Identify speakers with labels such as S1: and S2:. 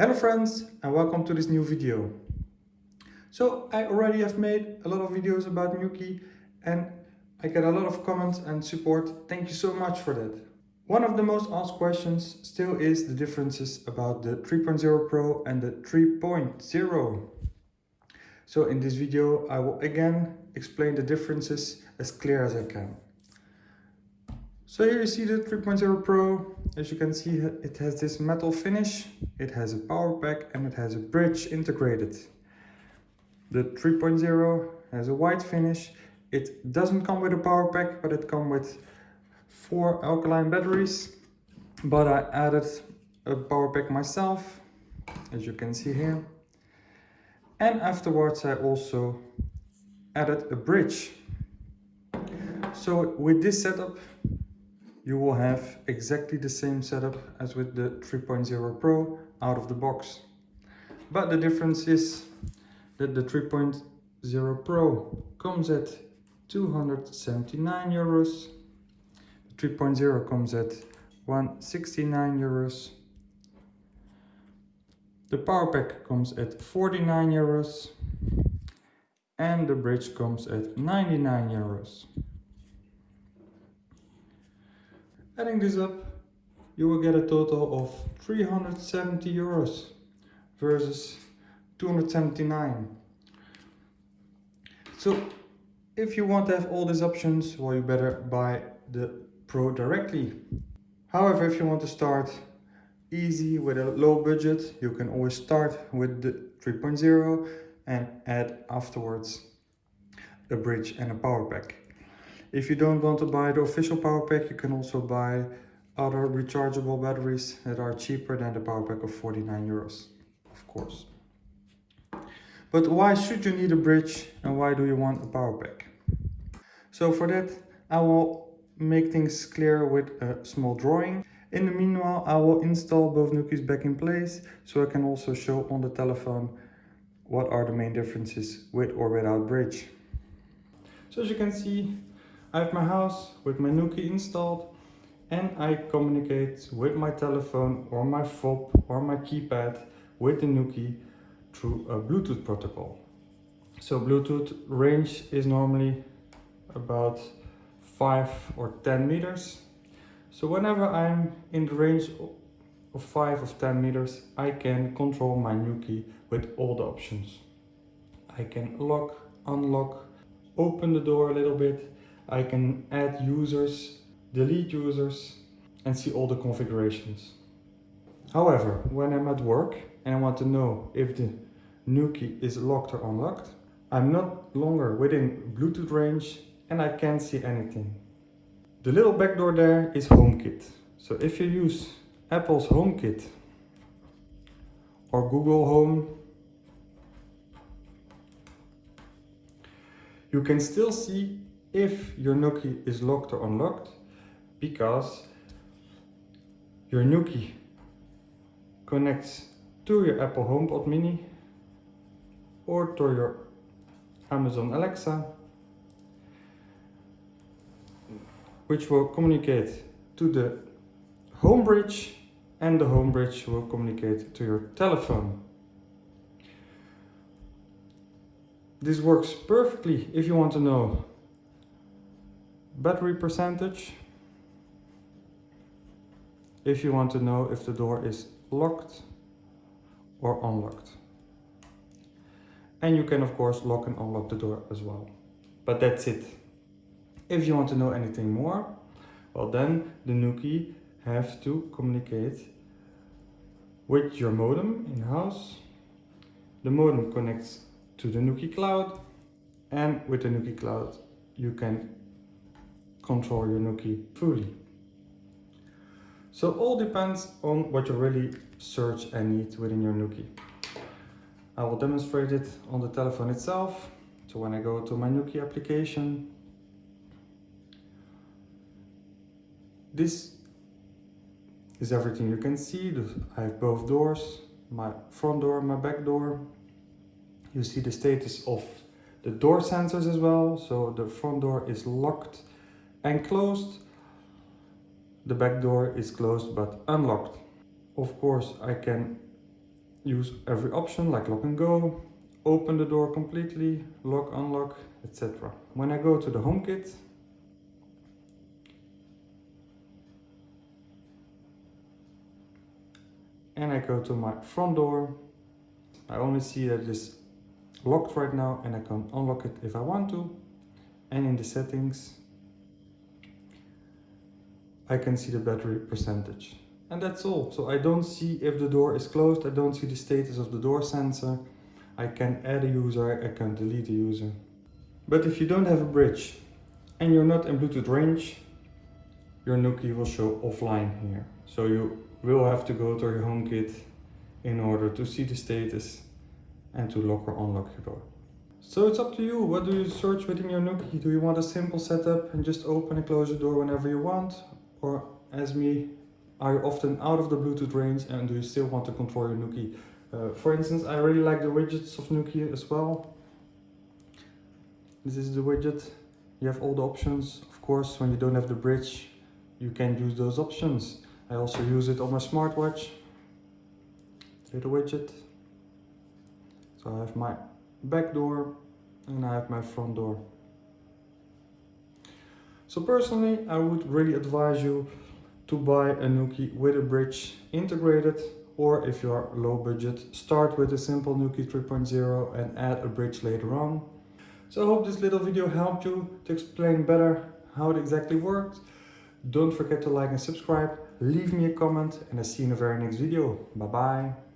S1: Hello friends and welcome to this new video. So I already have made a lot of videos about Nuki and I get a lot of comments and support. Thank you so much for that. One of the most asked questions still is the differences about the 3.0 Pro and the 3.0. So in this video I will again explain the differences as clear as I can. So here you see the 3.0 Pro. As you can see, it has this metal finish, it has a power pack and it has a bridge integrated. The 3.0 has a white finish. It doesn't come with a power pack, but it comes with four alkaline batteries. But I added a power pack myself, as you can see here. And afterwards I also added a bridge. So with this setup, you will have exactly the same setup as with the 3.0 Pro out of the box. But the difference is that the 3.0 Pro comes at 279 euros, the 3.0 comes at 169 euros, the power pack comes at 49 euros, and the bridge comes at 99 euros. Adding this up, you will get a total of 370 euros versus 279. So if you want to have all these options, well, you better buy the Pro directly. However, if you want to start easy with a low budget, you can always start with the 3.0 and add afterwards a bridge and a power pack. If you don't want to buy the official power pack, you can also buy other rechargeable batteries that are cheaper than the power pack of 49 euros, of course. But why should you need a bridge and why do you want a power pack? So for that, I will make things clear with a small drawing. In the meanwhile, I will install both Nukis back in place so I can also show on the telephone what are the main differences with or without bridge. So as you can see, I have my house with my Nuki installed and I communicate with my telephone or my fob or my keypad with the Nuki through a Bluetooth protocol. So Bluetooth range is normally about 5 or 10 meters. So whenever I'm in the range of 5 or 10 meters, I can control my Nuki with all the options. I can lock, unlock, open the door a little bit, I can add users, delete users and see all the configurations. However, when I'm at work and I want to know if the Nuki is locked or unlocked, I'm not longer within Bluetooth range and I can't see anything. The little backdoor there is HomeKit. So if you use Apple's HomeKit or Google Home, you can still see if your Nuki is locked or unlocked because your Nuki connects to your Apple HomePod mini or to your Amazon Alexa which will communicate to the home bridge and the home bridge will communicate to your telephone. This works perfectly if you want to know battery percentage if you want to know if the door is locked or unlocked. And you can of course lock and unlock the door as well. But that's it. If you want to know anything more, well then the Nuki have to communicate with your modem in-house. The modem connects to the Nuki cloud and with the Nuki cloud you can control your Nuki fully. So all depends on what you really search and need within your Nuki. I will demonstrate it on the telephone itself. So when I go to my Nuki application, this is everything you can see. I have both doors, my front door my back door. You see the status of the door sensors as well. So the front door is locked and closed. The back door is closed but unlocked. Of course I can use every option like lock and go, open the door completely, lock, unlock, etc. When I go to the HomeKit, and I go to my front door, I only see that it is locked right now and I can unlock it if I want to. And in the settings, I can see the battery percentage. And that's all. So I don't see if the door is closed. I don't see the status of the door sensor. I can add a user, I can delete a user. But if you don't have a bridge and you're not in Bluetooth range, your Nuki will show offline here. So you will have to go to your HomeKit in order to see the status and to lock or unlock your door. So it's up to you. What do you search within your Nuki? Do you want a simple setup and just open and close the door whenever you want? Or as me, are you often out of the Bluetooth range and do you still want to control your Nuki? Uh, for instance, I really like the widgets of Nuki as well. This is the widget. You have all the options. Of course, when you don't have the bridge, you can use those options. I also use it on my smartwatch. Little widget. So I have my back door and I have my front door. So personally, I would really advise you to buy a Nuki with a bridge integrated or if you are low budget, start with a simple Nuki 3.0 and add a bridge later on. So I hope this little video helped you to explain better how it exactly works. Don't forget to like and subscribe, leave me a comment and I see you in the very next video. Bye bye.